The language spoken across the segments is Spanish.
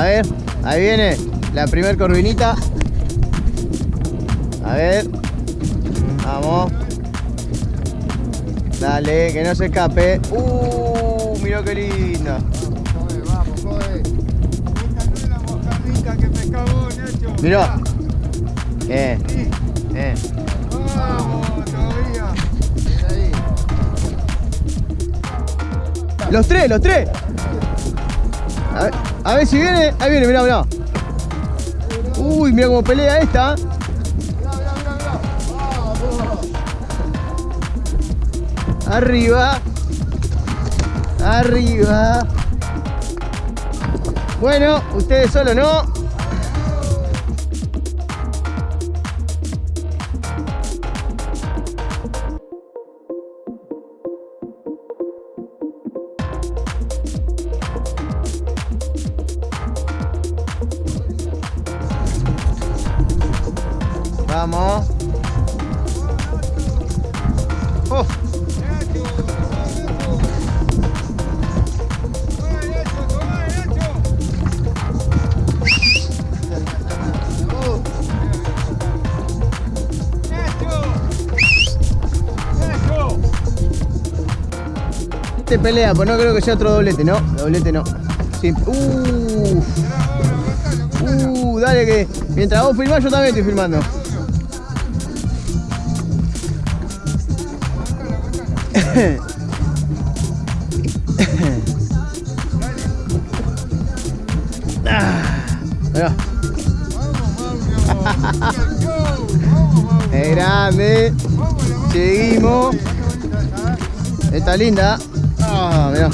A ver, ahí viene la primer corvinita. A ver. Vamos. Dale, que no se escape. Uh, mira qué linda. Vamos, joder. Esta. Mirá. Eh, eh. Vamos, todavía. Los tres, los tres. A ver, si viene. Ahí viene, mirá, mirá. Uy, mira cómo pelea esta. Arriba. Arriba. Bueno, ustedes solo no. Nacho. Este pelea, pues no creo que sea otro doblete, ¿no? Doblete no. Uh, uh, dale que mientras vos filmás yo también estoy filmando. Mauro. es grande. Seguimos. Está linda. Ah, mirá.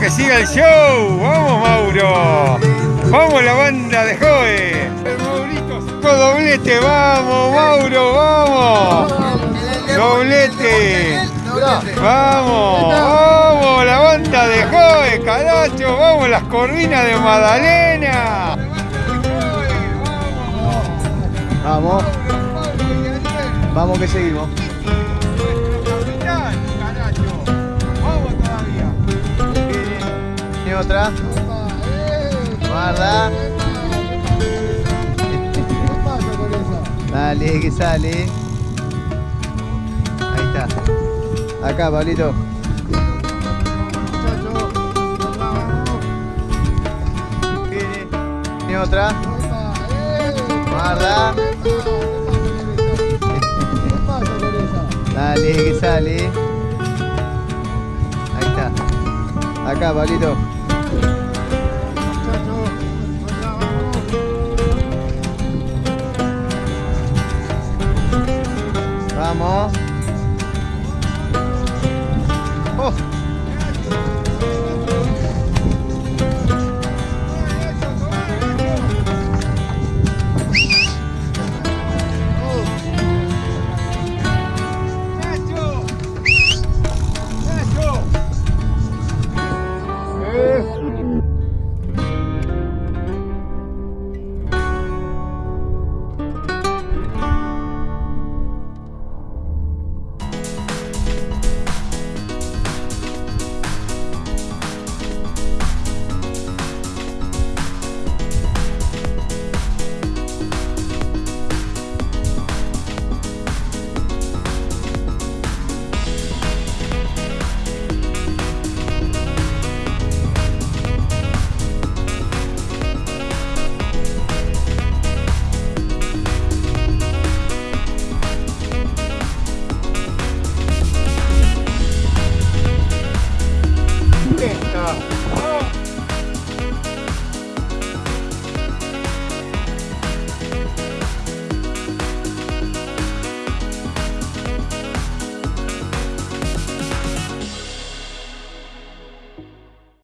Que siga el show. Vamos, Mauro. Vamos, la banda de Joe. Maurito doblete. Vamos, Mauro. Vamos. Doblete. Vamos, vamos, la banda de Joe, caracho. Vamos, las corvinas de Madalena. Vamos, vamos que seguimos. Otra. Guarda. Dale, que sale. Ahí está. Acá, Pablito. Viene otra. Guarda. Dale, que sale. Ahí está. Acá, Pablito. Vamos. Oh. Isso.